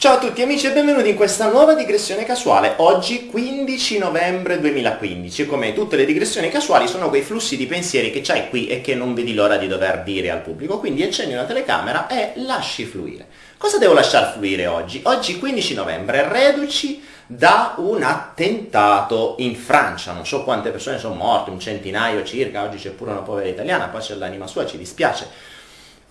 Ciao a tutti amici e benvenuti in questa nuova digressione casuale. Oggi 15 novembre 2015. Come tutte le digressioni casuali sono quei flussi di pensieri che c'hai qui e che non vedi l'ora di dover dire al pubblico. Quindi accendi una telecamera e lasci fluire. Cosa devo lasciar fluire oggi? Oggi 15 novembre, reduci da un attentato in Francia. Non so quante persone sono morte, un centinaio circa, oggi c'è pure una povera italiana, pace all'anima sua, ci dispiace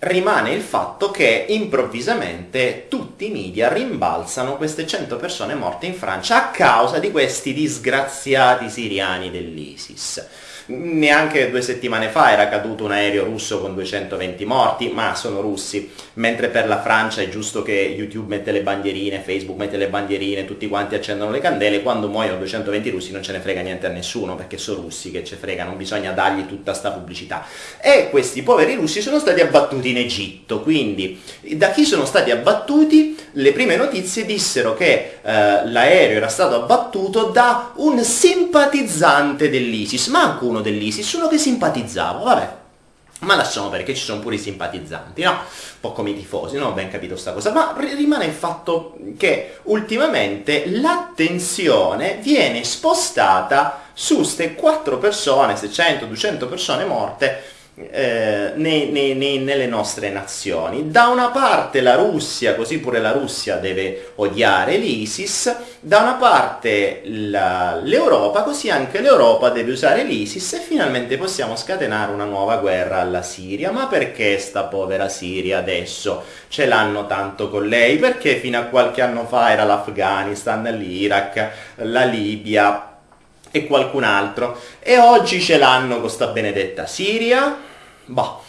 rimane il fatto che improvvisamente tutti i media rimbalzano queste 100 persone morte in Francia a causa di questi disgraziati siriani dell'ISIS. Neanche due settimane fa era caduto un aereo russo con 220 morti, ma sono russi, mentre per la Francia è giusto che YouTube mette le bandierine, Facebook mette le bandierine, tutti quanti accendono le candele, quando muoiono 220 russi non ce ne frega niente a nessuno, perché sono russi che ce frega, non bisogna dargli tutta sta pubblicità. E questi poveri russi sono stati abbattuti in Egitto, quindi da chi sono stati abbattuti? Le prime notizie dissero che eh, l'aereo era stato abbattuto da un simpatizzante dell'ISIS, manco uno dell'ISIS, uno che simpatizzava, vabbè. Ma lasciamo perché ci sono pure i simpatizzanti, no? Un po' come i tifosi, non ho ben capito sta cosa, ma rimane il fatto che ultimamente l'attenzione viene spostata su queste quattro persone, 600, 200 persone morte, eh, nei, nei, nei, nelle nostre nazioni. Da una parte la Russia, così pure la Russia deve odiare l'ISIS, da una parte l'Europa, così anche l'Europa deve usare l'ISIS e finalmente possiamo scatenare una nuova guerra alla Siria. Ma perché sta povera Siria adesso ce l'hanno tanto con lei? Perché fino a qualche anno fa era l'Afghanistan, l'Iraq, la Libia, e qualcun altro e oggi ce l'hanno con sta benedetta Siria Boh.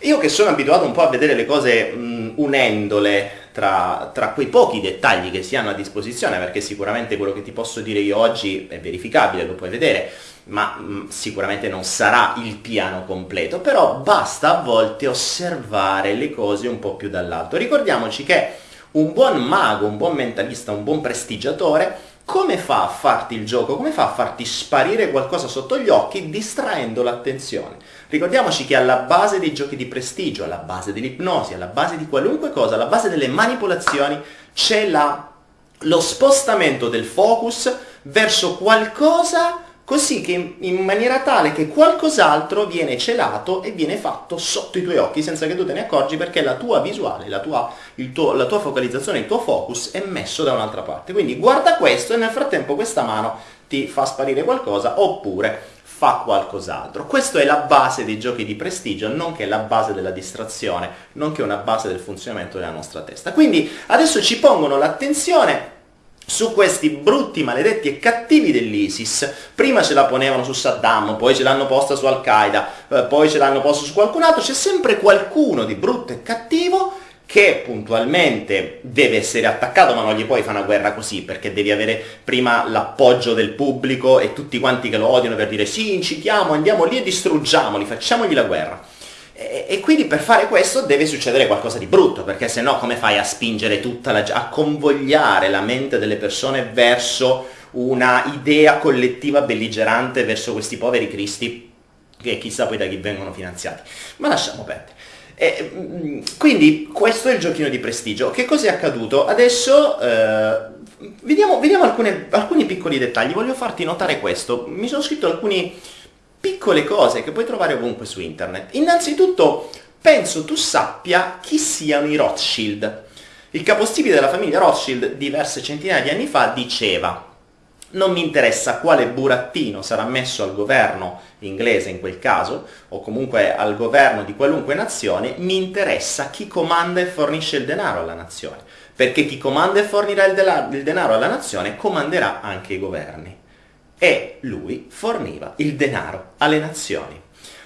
Io che sono abituato un po' a vedere le cose mh, unendole tra, tra, quei pochi dettagli che si hanno a disposizione, perché sicuramente quello che ti posso dire io oggi è verificabile, lo puoi vedere, ma mh, sicuramente non sarà il piano completo, però basta a volte osservare le cose un po' più dall'alto. Ricordiamoci che un buon mago, un buon mentalista, un buon prestigiatore come fa a farti il gioco? Come fa a farti sparire qualcosa sotto gli occhi distraendo l'attenzione? Ricordiamoci che alla base dei giochi di prestigio, alla base dell'ipnosi, alla base di qualunque cosa, alla base delle manipolazioni c'è lo spostamento del focus verso qualcosa così che in maniera tale che qualcos'altro viene celato e viene fatto sotto i tuoi occhi senza che tu te ne accorgi perché la tua visuale, la tua, tuo, la tua focalizzazione, il tuo focus è messo da un'altra parte. Quindi guarda questo e nel frattempo questa mano ti fa sparire qualcosa oppure fa qualcos'altro. Questa è la base dei giochi di prestigio, nonché la base della distrazione, nonché una base del funzionamento della nostra testa. Quindi adesso ci pongono l'attenzione su questi brutti, maledetti e cattivi dell'ISIS. Prima ce la ponevano su Saddam, poi ce l'hanno posta su Al-Qaeda, eh, poi ce l'hanno posta su qualcun altro, c'è sempre qualcuno di brutto e cattivo che puntualmente deve essere attaccato, ma non gli puoi fare una guerra così, perché devi avere prima l'appoggio del pubblico e tutti quanti che lo odiano per dire sì, incitiamo, andiamo lì e distruggiamoli, facciamogli la guerra. E, e, quindi per fare questo deve succedere qualcosa di brutto, perché se no come fai a spingere tutta la a convogliare la mente delle persone verso una idea collettiva belligerante verso questi poveri cristi che chissà poi da chi vengono finanziati. Ma lasciamo perdere. E, mm, quindi questo è il giochino di prestigio. Che cosa è accaduto? Adesso eh, vediamo, vediamo alcune, alcuni piccoli dettagli. Voglio farti notare questo. Mi sono scritto alcuni piccole cose che puoi trovare ovunque su internet. Innanzitutto, penso tu sappia chi siano i Rothschild. Il capostipite della famiglia Rothschild diverse centinaia di anni fa diceva non mi interessa quale burattino sarà messo al governo inglese in quel caso, o comunque al governo di qualunque nazione, mi interessa chi comanda e fornisce il denaro alla nazione, perché chi comanda e fornirà il, denaro alla nazione comanderà anche i governi e lui forniva il denaro alle nazioni.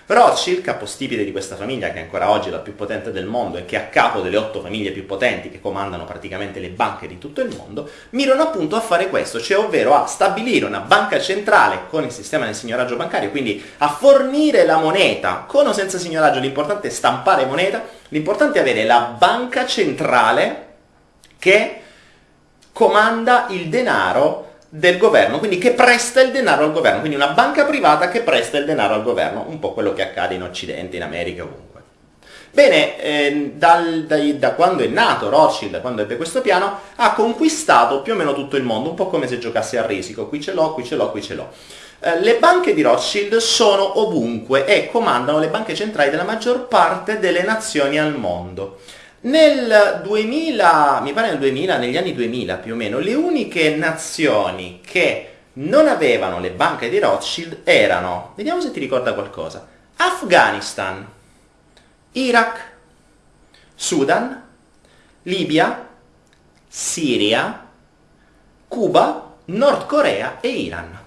Rothschild, capostipite di questa famiglia che ancora oggi è la più potente del mondo e che è a capo delle otto famiglie più potenti che comandano praticamente le banche di tutto il mondo, mirano appunto a fare questo, cioè ovvero a stabilire una banca centrale con il sistema del signoraggio bancario, quindi a fornire la moneta con o senza signoraggio, l'importante è stampare moneta, l'importante è avere la banca centrale che comanda il denaro del governo, quindi che presta il denaro al governo, quindi una banca privata che presta il denaro al governo, un po' quello che accade in Occidente, in America, ovunque. Bene, eh, dal, dai, da quando è nato Rothschild, da quando ebbe questo piano, ha conquistato più o meno tutto il mondo, un po' come se giocasse a risico, qui ce l'ho, qui ce l'ho, qui ce l'ho. Eh, le banche di Rothschild sono ovunque e comandano le banche centrali della maggior parte delle nazioni al mondo. Nel 2000, mi pare nel 2000, negli anni 2000 più o meno, le uniche nazioni che non avevano le banche di Rothschild erano, vediamo se ti ricorda qualcosa, Afghanistan, Iraq, Sudan, Libia, Siria, Cuba, Nord Corea e Iran.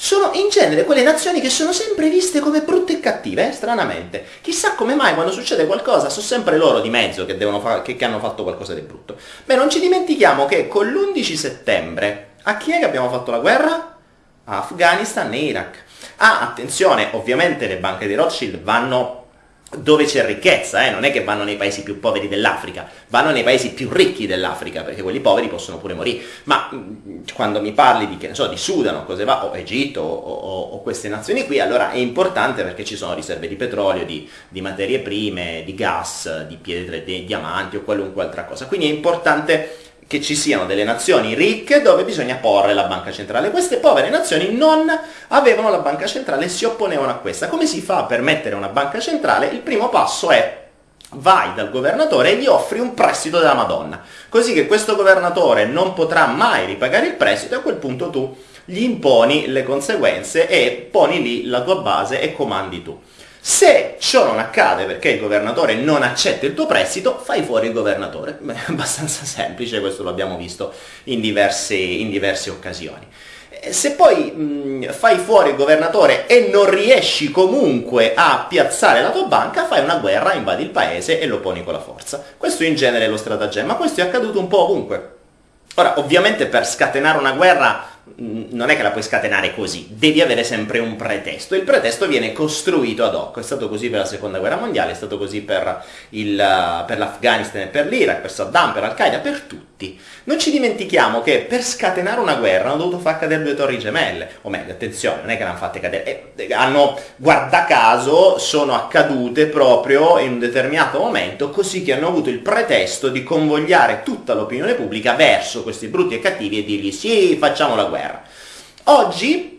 Sono in genere quelle nazioni che sono sempre viste come brutte e cattive, eh? stranamente. Chissà come mai quando succede qualcosa sono sempre loro di mezzo che, che, che hanno fatto qualcosa di brutto. Beh, non ci dimentichiamo che con l'11 settembre a chi è che abbiamo fatto la guerra? A Afghanistan e Iraq. Ah, attenzione, ovviamente le banche di Rothschild vanno dove c'è ricchezza, eh? non è che vanno nei paesi più poveri dell'Africa, vanno nei paesi più ricchi dell'Africa, perché quelli poveri possono pure morire. Ma quando mi parli di, che ne so, di Sudan o cose va, o Egitto o, o, o, queste nazioni qui, allora è importante perché ci sono riserve di petrolio, di, di materie prime, di gas, di pietre, di diamanti o qualunque altra cosa. Quindi è importante che ci siano delle nazioni ricche dove bisogna porre la banca centrale. Queste povere nazioni non avevano la banca centrale e si opponevano a questa. Come si fa per mettere una banca centrale? Il primo passo è vai dal governatore e gli offri un prestito della Madonna, così che questo governatore non potrà mai ripagare il prestito e a quel punto tu gli imponi le conseguenze e poni lì la tua base e comandi tu. Se ciò non accade perché il governatore non accetta il tuo prestito, fai fuori il governatore. Beh, è abbastanza semplice, questo lo abbiamo visto in diverse, in diverse occasioni. Eh, se poi mh, fai fuori il governatore e non riesci comunque a piazzare la tua banca, fai una guerra, invadi il paese e lo poni con la forza. Questo in genere è lo stratagemma, questo è accaduto un po' ovunque. Ora, ovviamente per scatenare una guerra non è che la puoi scatenare così, devi avere sempre un pretesto. Il pretesto viene costruito ad hoc, è stato così per la seconda guerra mondiale, è stato così per, il, per l'Afghanistan e per l'Iraq, per Saddam, per Al-Qaeda, per tutti. Non ci dimentichiamo che per scatenare una guerra hanno dovuto far cadere due torri gemelle, o meglio, attenzione, non è che l'hanno fatte cadere, eh, hanno, guarda caso, sono accadute proprio in un determinato momento, così che hanno avuto il pretesto di convogliare tutta l'opinione pubblica verso questi brutti e cattivi e dirgli sì, facciamo la guerra guerra. Oggi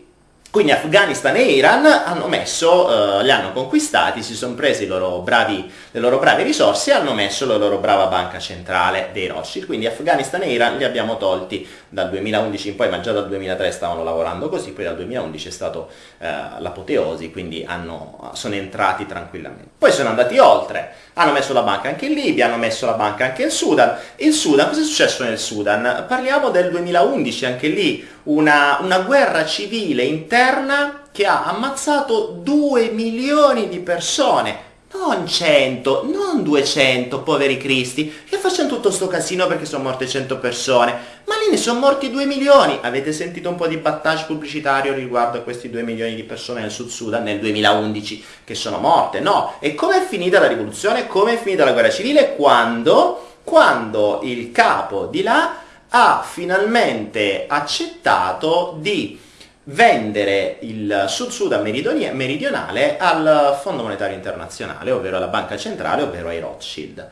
quindi Afghanistan e Iran hanno messo, eh, li hanno conquistati, si sono presi bravi, le loro brave risorse e hanno messo la loro brava banca centrale dei Rothschild. Quindi Afghanistan e Iran li abbiamo tolti dal 2011 in poi, ma già dal 2003 stavano lavorando così, poi dal 2011 è stato eh, l'apoteosi, quindi hanno, sono entrati tranquillamente. Poi sono andati oltre, hanno messo la banca anche in Libia, hanno messo la banca anche in Sudan. Il Sudan, cosa è successo nel Sudan? Parliamo del 2011, anche lì una, una guerra civile interna che ha ammazzato 2 milioni di persone non 100, non 200, poveri cristi, che facciano tutto sto casino perché sono morte 100 persone, ma lì ne sono morti 2 milioni. Avete sentito un po' di battage pubblicitario riguardo a questi 2 milioni di persone nel Sud Sudan nel 2011 che sono morte? No. E come è finita la rivoluzione? Come è finita la guerra civile? Quando? Quando il capo di là ha finalmente accettato di vendere il Sud Sudan meridionale al Fondo Monetario Internazionale, ovvero alla Banca Centrale, ovvero ai Rothschild.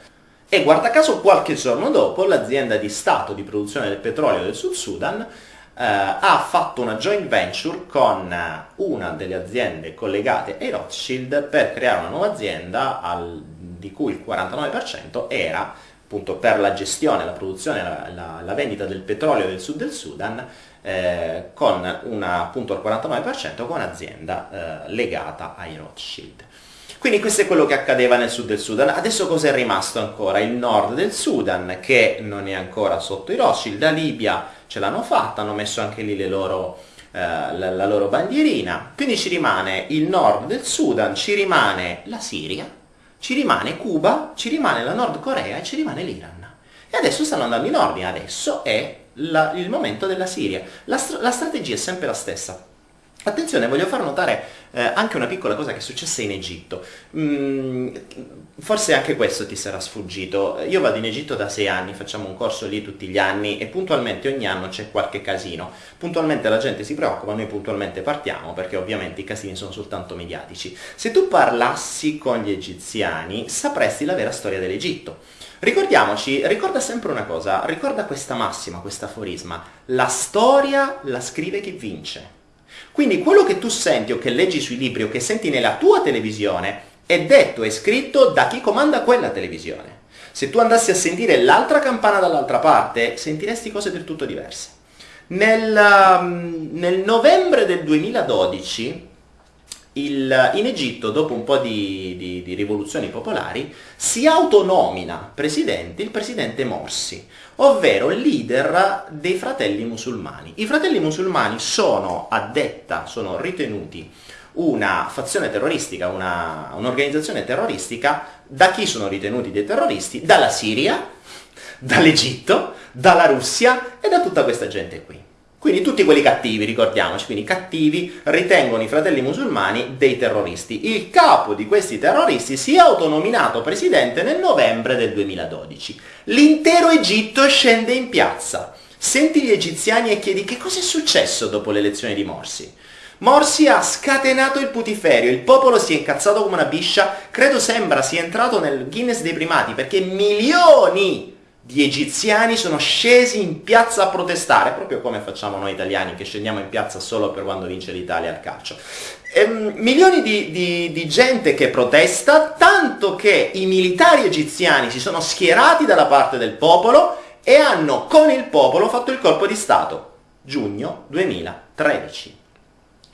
E guarda caso qualche giorno dopo l'azienda di Stato di produzione del petrolio del Sud Sudan eh, ha fatto una joint venture con una delle aziende collegate ai Rothschild per creare una nuova azienda al, di cui il 49% era appunto per la gestione, la produzione, la, la, la vendita del petrolio del sud del Sudan eh, con una, appunto al 49% con un'azienda eh, legata ai Rothschild. Quindi questo è quello che accadeva nel sud del Sudan. Adesso cosa è rimasto ancora? Il nord del Sudan che non è ancora sotto i Rothschild, la Libia ce l'hanno fatta, hanno messo anche lì loro, eh, la, la loro bandierina. Quindi ci rimane il nord del Sudan, ci rimane la Siria, ci rimane Cuba, ci rimane la Nord Corea e ci rimane l'Iran. E adesso stanno andando in ordine, adesso è la, il momento della Siria. La, la strategia è sempre la stessa. Attenzione, voglio far notare eh, anche una piccola cosa che è successa in Egitto. Mm, forse anche questo ti sarà sfuggito. Io vado in Egitto da sei anni, facciamo un corso lì tutti gli anni e puntualmente ogni anno c'è qualche casino. Puntualmente la gente si preoccupa, noi puntualmente partiamo perché ovviamente i casini sono soltanto mediatici. Se tu parlassi con gli egiziani sapresti la vera storia dell'Egitto. Ricordiamoci, ricorda sempre una cosa, ricorda questa massima, questa aforisma, la storia la scrive chi vince. Quindi quello che tu senti o che leggi sui libri o che senti nella tua televisione è detto e scritto da chi comanda quella televisione. Se tu andassi a sentire l'altra campana dall'altra parte, sentiresti cose del tutto diverse. Nel, um, nel novembre del 2012 il, in Egitto, dopo un po' di, di, di, rivoluzioni popolari, si autonomina presidente il presidente Morsi, ovvero leader dei fratelli musulmani. I fratelli musulmani sono a detta, sono ritenuti una fazione terroristica, un'organizzazione terroristica, da chi sono ritenuti dei terroristi? Dalla Siria, dall'Egitto, dalla Russia e da tutta questa gente qui. Quindi tutti quelli cattivi, ricordiamoci, quindi cattivi ritengono i fratelli musulmani dei terroristi. Il capo di questi terroristi si è autonominato presidente nel novembre del 2012. L'intero Egitto scende in piazza. Senti gli egiziani e chiedi che cosa è successo dopo l'elezione di Morsi. Morsi ha scatenato il putiferio, il popolo si è incazzato come una biscia, credo sembra sia entrato nel Guinness dei primati perché milioni di egiziani sono scesi in piazza a protestare, proprio come facciamo noi italiani che scendiamo in piazza solo per quando vince l'Italia al calcio. Ehm, milioni di, di, di gente che protesta, tanto che i militari egiziani si sono schierati dalla parte del popolo e hanno con il popolo fatto il colpo di Stato. Giugno 2013.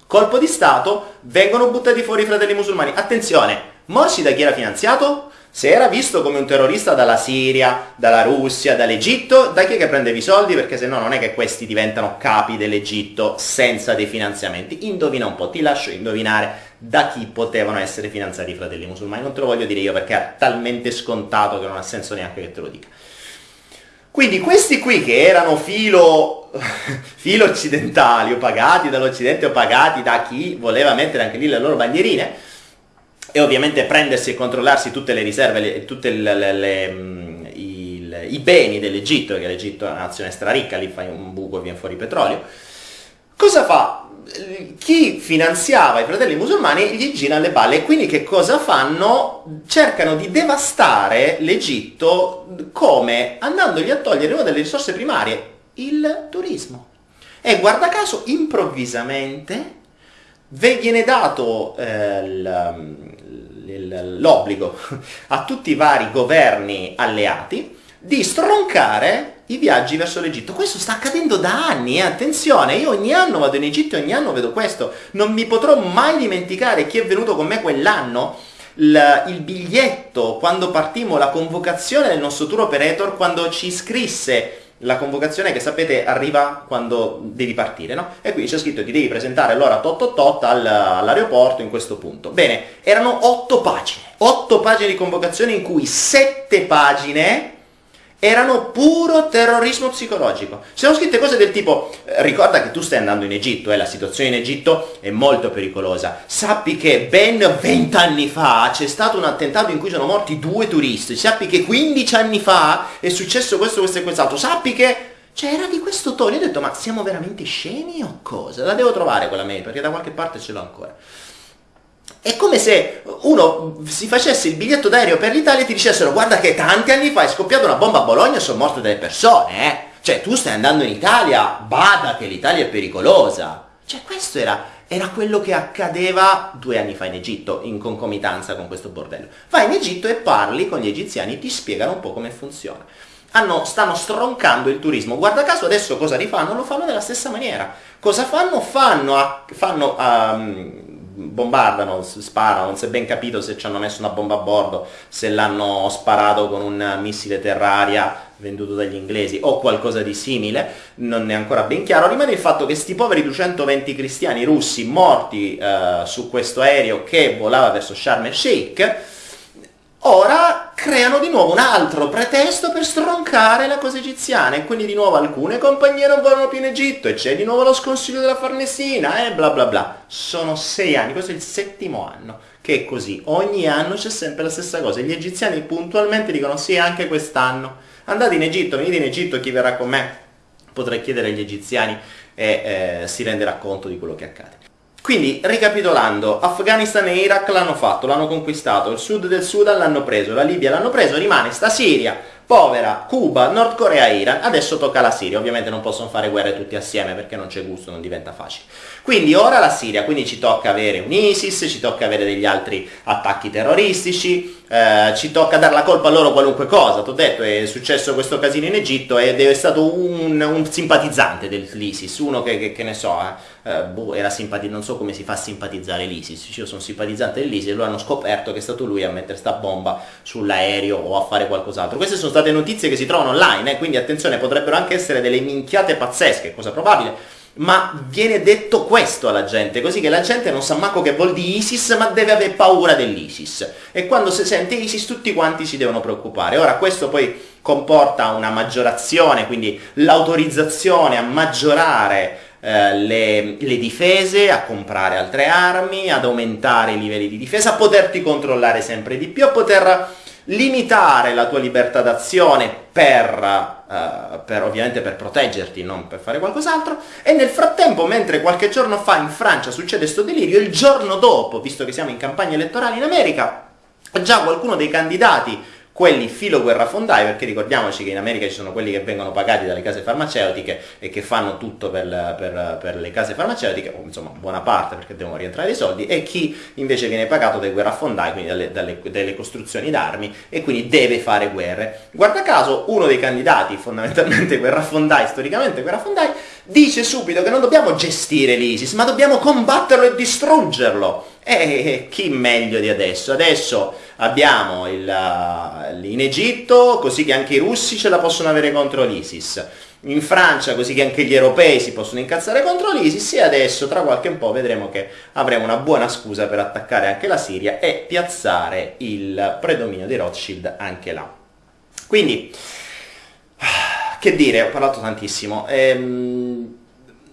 Colpo di Stato, vengono buttati fuori i fratelli musulmani. Attenzione, Morsi da chi era finanziato? Se era visto come un terrorista dalla Siria, dalla Russia, dall'Egitto, da chi è che prendevi i soldi? Perché se no non è che questi diventano capi dell'Egitto senza dei finanziamenti. Indovina un po', ti lascio indovinare da chi potevano essere finanziati i fratelli musulmani. Non te lo voglio dire io perché è talmente scontato che non ha senso neanche che te lo dica. Quindi questi qui che erano filo, filo occidentali o pagati dall'Occidente o pagati da chi voleva mettere anche lì le loro bandierine, e ovviamente prendersi e controllarsi tutte le riserve, tutti mm, i beni dell'Egitto, che l'Egitto è una nazione straricca, lì fai un buco e viene fuori petrolio. Cosa fa? Chi finanziava i fratelli musulmani gli gira alle balle e quindi che cosa fanno? Cercano di devastare l'Egitto come andandogli a togliere una delle risorse primarie, il turismo. E guarda caso, improvvisamente viene dato eh, l'obbligo a tutti i vari governi alleati di stroncare i viaggi verso l'Egitto. Questo sta accadendo da anni, eh? attenzione, io ogni anno vado in Egitto e ogni anno vedo questo. Non mi potrò mai dimenticare chi è venuto con me quell'anno, il, il biglietto, quando partimmo, la convocazione del nostro tour operator, quando ci scrisse la convocazione che sapete arriva quando devi partire, no? E qui c'è scritto ti devi presentare all'ora tot tot tot all'aeroporto in questo punto. Bene, erano otto pagine, otto pagine di convocazione in cui sette pagine erano puro terrorismo psicologico. Ci sono scritte cose del tipo, eh, ricorda che tu stai andando in Egitto eh, la situazione in Egitto è molto pericolosa. Sappi che ben vent'anni fa c'è stato un attentato in cui sono morti due turisti. Sappi che 15 anni fa è successo questo, questo e quest'altro. Sappi che... Cioè era di questo tono. Io ho detto, ma siamo veramente scemi o cosa? La devo trovare quella mail, perché da qualche parte ce l'ho ancora. È come se uno si facesse il biglietto d'aereo per l'Italia e ti dicessero guarda che tanti anni fa è scoppiata una bomba a Bologna e sono morte delle persone, eh? Cioè tu stai andando in Italia, bada che l'Italia è pericolosa. Cioè questo era, era quello che accadeva due anni fa in Egitto, in concomitanza con questo bordello. Vai in Egitto e parli con gli egiziani, ti spiegano un po' come funziona. Hanno, stanno stroncando il turismo. Guarda caso adesso cosa rifanno? Lo fanno nella stessa maniera. Cosa fanno? Fanno, fanno um, bombardano, sparano, non si è ben capito se ci hanno messo una bomba a bordo, se l'hanno sparato con un missile terraria venduto dagli inglesi o qualcosa di simile, non è ancora ben chiaro. Rimane il fatto che sti poveri 220 cristiani russi morti eh, su questo aereo che volava verso Sharm el Sheikh ora creano di nuovo un altro pretesto per stroncare la cosa egiziana e quindi di nuovo alcune compagnie non vanno più in Egitto e c'è di nuovo lo sconsiglio della Farnesina e bla bla bla. Sono sei anni, questo è il settimo anno che è così. Ogni anno c'è sempre la stessa cosa. Gli egiziani puntualmente dicono sì anche quest'anno. Andate in Egitto, venite in Egitto, chi verrà con me potrei chiedere agli egiziani e eh, si renderà conto di quello che accade. Quindi, ricapitolando, Afghanistan e Iraq l'hanno fatto, l'hanno conquistato, il sud del Sudan l'hanno preso, la Libia l'hanno preso, rimane sta Siria, povera, Cuba, Nord Corea, Iran, adesso tocca la Siria, ovviamente non possono fare guerre tutti assieme perché non c'è gusto, non diventa facile. Quindi ora la Siria, quindi ci tocca avere un ISIS, ci tocca avere degli altri attacchi terroristici, eh, ci tocca dare la colpa a loro qualunque cosa, ti ho detto è successo questo casino in Egitto ed è stato un, un simpatizzante dell'ISIS, uno che, che, che ne so, eh, eh boh, non so come si fa a simpatizzare l'ISIS, io sono simpatizzante dell'ISIS e lo hanno scoperto che è stato lui a mettere sta bomba sull'aereo o a fare qualcos'altro. Queste sono state notizie che si trovano online, eh, quindi attenzione, potrebbero anche essere delle minchiate pazzesche, cosa probabile, ma viene detto questo alla gente, così che la gente non sa manco che vuol dire ISIS, ma deve avere paura dell'ISIS. E quando si sente ISIS tutti quanti si devono preoccupare. Ora questo poi comporta una maggiorazione, quindi l'autorizzazione a maggiorare eh, le, le, difese, a comprare altre armi, ad aumentare i livelli di difesa, a poterti controllare sempre di più, a poter limitare la tua libertà d'azione per, uh, per, ovviamente per proteggerti, non per fare qualcos'altro, e nel frattempo, mentre qualche giorno fa in Francia succede questo delirio, il giorno dopo, visto che siamo in campagna elettorale in America, già qualcuno dei candidati quelli filo guerrafondai, perché ricordiamoci che in America ci sono quelli che vengono pagati dalle case farmaceutiche e che fanno tutto per, per, per le case farmaceutiche, o insomma buona parte perché devono rientrare i soldi, e chi invece viene pagato dai guerrafondai, quindi dalle, dalle, dalle costruzioni d'armi, e quindi deve fare guerre. Guarda caso, uno dei candidati, fondamentalmente guerrafondai, storicamente guerrafondai, dice subito che non dobbiamo gestire l'ISIS, ma dobbiamo combatterlo e distruggerlo. E chi meglio di adesso? Adesso abbiamo il, uh, in Egitto, così che anche i russi ce la possono avere contro l'ISIS. In Francia, così che anche gli europei si possono incazzare contro l'ISIS e adesso tra qualche un po' vedremo che avremo una buona scusa per attaccare anche la Siria e piazzare il predominio di Rothschild anche là. Quindi, che dire, ho parlato tantissimo. Ehm,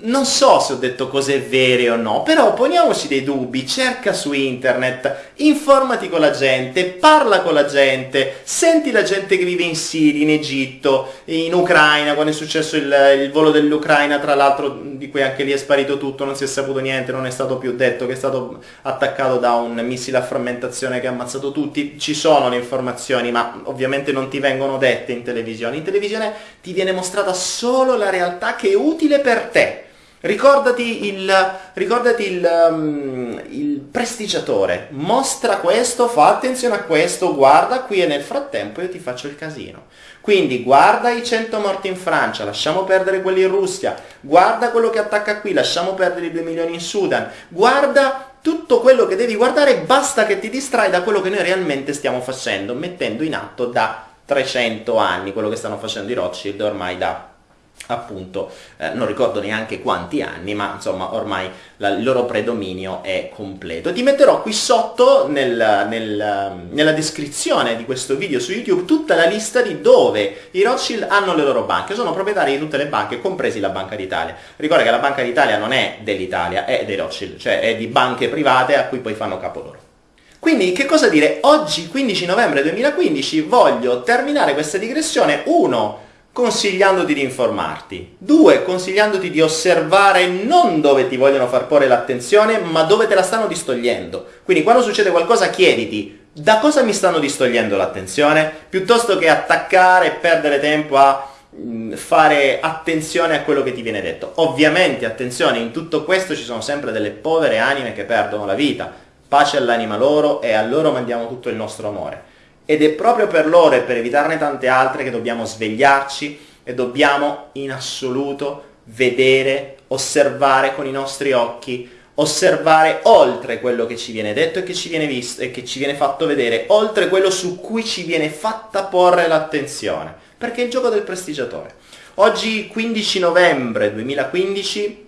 non so se ho detto cose vere o no, però poniamoci dei dubbi, cerca su internet, informati con la gente, parla con la gente, senti la gente che vive in Siria, in Egitto, in Ucraina, quando è successo il, il volo dell'Ucraina, tra l'altro di cui anche lì è sparito tutto, non si è saputo niente, non è stato più detto che è stato attaccato da un missile a frammentazione che ha ammazzato tutti, ci sono le informazioni, ma ovviamente non ti vengono dette in televisione, in televisione ti viene mostrata solo la realtà che è utile per te Ricordati il, ricordati il, um, il, prestigiatore, mostra questo, fa attenzione a questo, guarda qui e nel frattempo io ti faccio il casino. Quindi guarda i 100 morti in Francia, lasciamo perdere quelli in Russia, guarda quello che attacca qui, lasciamo perdere i 2 milioni in Sudan, guarda tutto quello che devi guardare, basta che ti distrai da quello che noi realmente stiamo facendo, mettendo in atto da 300 anni, quello che stanno facendo i Rothschild ormai da appunto eh, non ricordo neanche quanti anni ma insomma ormai la, il loro predominio è completo. Ti metterò qui sotto nel, nel, nella descrizione di questo video su youtube tutta la lista di dove i Rothschild hanno le loro banche. Sono proprietari di tutte le banche compresi la Banca d'Italia. Ricorda che la Banca d'Italia non è dell'Italia è dei Rothschild cioè è di banche private a cui poi fanno capo loro. Quindi che cosa dire? Oggi 15 novembre 2015 voglio terminare questa digressione. 1 consigliandoti di informarti. Due, consigliandoti di osservare non dove ti vogliono far porre l'attenzione, ma dove te la stanno distogliendo. Quindi quando succede qualcosa chiediti da cosa mi stanno distogliendo l'attenzione, piuttosto che attaccare e perdere tempo a mm, fare attenzione a quello che ti viene detto. Ovviamente, attenzione, in tutto questo ci sono sempre delle povere anime che perdono la vita. Pace all'anima loro e a loro mandiamo tutto il nostro amore ed è proprio per loro e per evitarne tante altre che dobbiamo svegliarci e dobbiamo in assoluto vedere, osservare con i nostri occhi, osservare oltre quello che ci viene detto e che ci viene visto e che ci viene fatto vedere, oltre quello su cui ci viene fatta porre l'attenzione, perché è il gioco del prestigiatore. Oggi 15 novembre 2015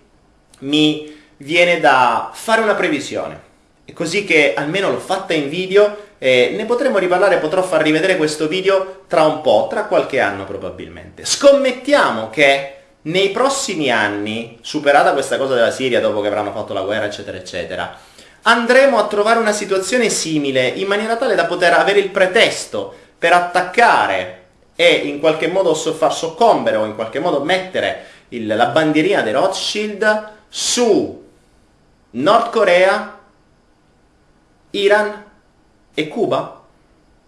mi viene da fare una previsione così che almeno l'ho fatta in video e ne potremo riparlare, potrò far rivedere questo video tra un po', tra qualche anno probabilmente. Scommettiamo che nei prossimi anni, superata questa cosa della Siria dopo che avranno fatto la guerra eccetera eccetera, andremo a trovare una situazione simile in maniera tale da poter avere il pretesto per attaccare e in qualche modo far soccombere o in qualche modo mettere il, la bandierina dei Rothschild su Nord Corea, Iran e Cuba?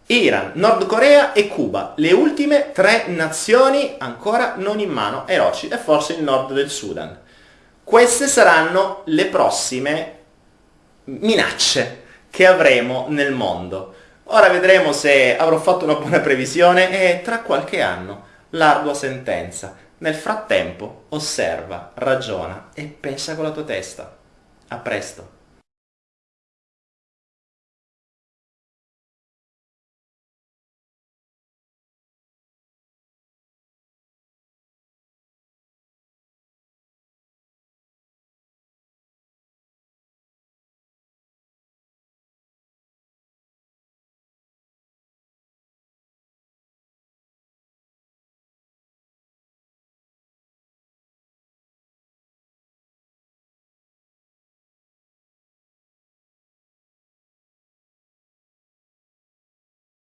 Iran, Nord Corea e Cuba, le ultime tre nazioni ancora non in mano ai Rothschild e forse il nord del Sudan. Queste saranno le prossime minacce che avremo nel mondo. Ora vedremo se avrò fatto una buona previsione e tra qualche anno l'ardua sentenza. Nel frattempo osserva, ragiona e pensa con la tua testa. A presto.